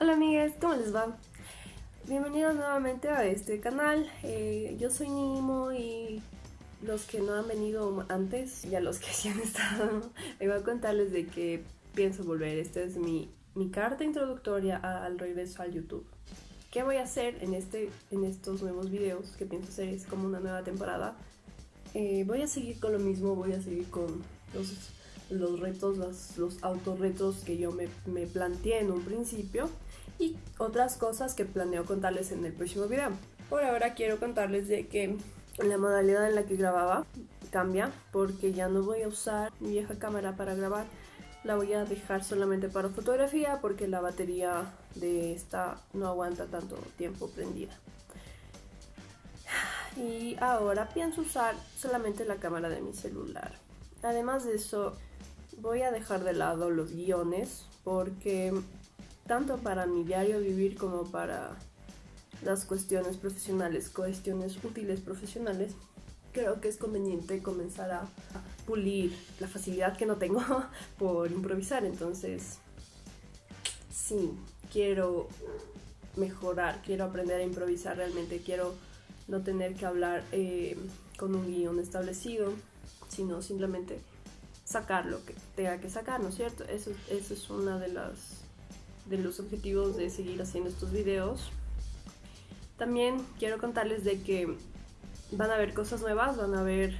Hola amigas, ¿cómo les va? Bienvenidos nuevamente a este canal. Eh, yo soy Nimo y los que no han venido antes y a los que sí han estado, me voy a contarles de que pienso volver. Esta es mi, mi carta introductoria al regreso al YouTube. ¿Qué voy a hacer en, este, en estos nuevos videos que pienso hacer? Es como una nueva temporada. Eh, voy a seguir con lo mismo, voy a seguir con los, los retos, los, los autorretos que yo me, me planteé en un principio y otras cosas que planeo contarles en el próximo video. Por ahora quiero contarles de que la modalidad en la que grababa cambia porque ya no voy a usar mi vieja cámara para grabar la voy a dejar solamente para fotografía porque la batería de esta no aguanta tanto tiempo prendida. Y ahora pienso usar solamente la cámara de mi celular. Además de eso voy a dejar de lado los guiones porque tanto para mi diario vivir como para las cuestiones profesionales, cuestiones útiles profesionales, creo que es conveniente comenzar a pulir la facilidad que no tengo por improvisar. Entonces, sí, quiero mejorar, quiero aprender a improvisar realmente, quiero no tener que hablar eh, con un guion establecido, sino simplemente sacar lo que tenga que sacar, ¿no es cierto? Eso, eso es una de las de los objetivos de seguir haciendo estos videos. También quiero contarles de que van a haber cosas nuevas, van a haber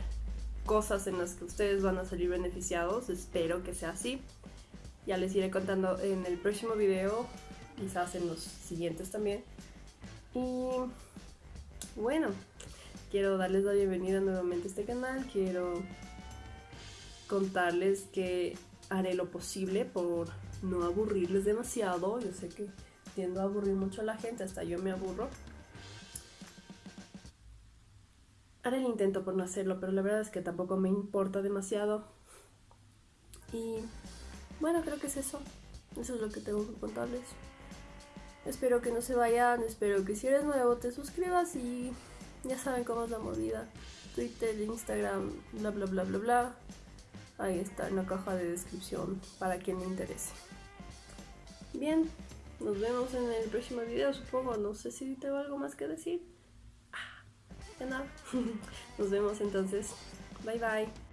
cosas en las que ustedes van a salir beneficiados, espero que sea así. Ya les iré contando en el próximo video, quizás en los siguientes también. Y bueno, quiero darles la bienvenida nuevamente a este canal, quiero contarles que haré lo posible por no aburrirles demasiado. Yo sé que tiendo a aburrir mucho a la gente, hasta yo me aburro. Haré el intento por no hacerlo, pero la verdad es que tampoco me importa demasiado. Y bueno, creo que es eso. Eso es lo que tengo que contarles. Espero que no se vayan, espero que si eres nuevo te suscribas y ya saben cómo es la movida. Twitter, Instagram, bla bla bla bla bla. Ahí está en la caja de descripción para quien le interese. Bien, nos vemos en el próximo video, supongo. No sé si tengo algo más que decir. Nos vemos entonces. Bye bye.